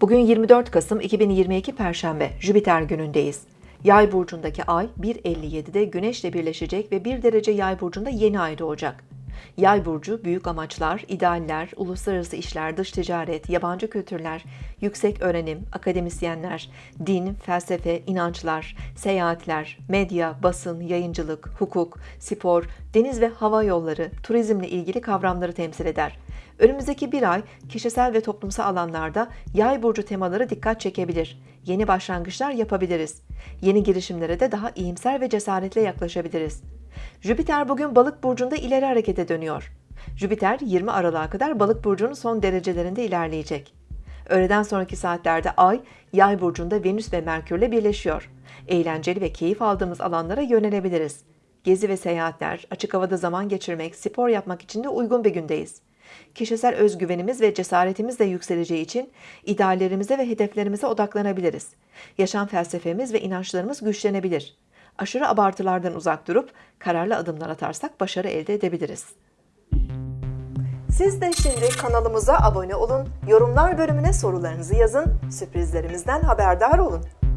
Bugün 24 Kasım 2022 Perşembe, Jüpiter günündeyiz. Yay burcundaki ay 1.57'de Güneş'le birleşecek ve 1 derece Yay burcunda yeni ay doğacak. Yay burcu büyük amaçlar, idealler, uluslararası işler, dış ticaret, yabancı kültürler, yüksek öğrenim, akademisyenler, din, felsefe, inançlar, seyahatler, medya, basın, yayıncılık, hukuk, spor, deniz ve hava yolları, turizmle ilgili kavramları temsil eder. Önümüzdeki bir ay kişisel ve toplumsal alanlarda yay burcu temaları dikkat çekebilir. Yeni başlangıçlar yapabiliriz. Yeni girişimlere de daha iyimser ve cesaretle yaklaşabiliriz. Jüpiter bugün balık burcunda ileri harekete dönüyor. Jüpiter 20 Aralık'a kadar balık burcunun son derecelerinde ilerleyecek. Öğleden sonraki saatlerde Ay, Yay burcunda Venüs ve Merkürle birleşiyor. Eğlenceli ve keyif aldığımız alanlara yönelebiliriz. Gezi ve seyahatler, açık havada zaman geçirmek, spor yapmak için de uygun bir gündeyiz. Kişisel özgüvenimiz ve cesaretimiz de yükseleceği için ideallerimize ve hedeflerimize odaklanabiliriz. Yaşam felsefemiz ve inançlarımız güçlenebilir. Aşırı abartılardan uzak durup kararlı adımlar atarsak başarı elde edebiliriz. Siz de şimdi kanalımıza abone olun, yorumlar bölümüne sorularınızı yazın, sürprizlerimizden haberdar olun.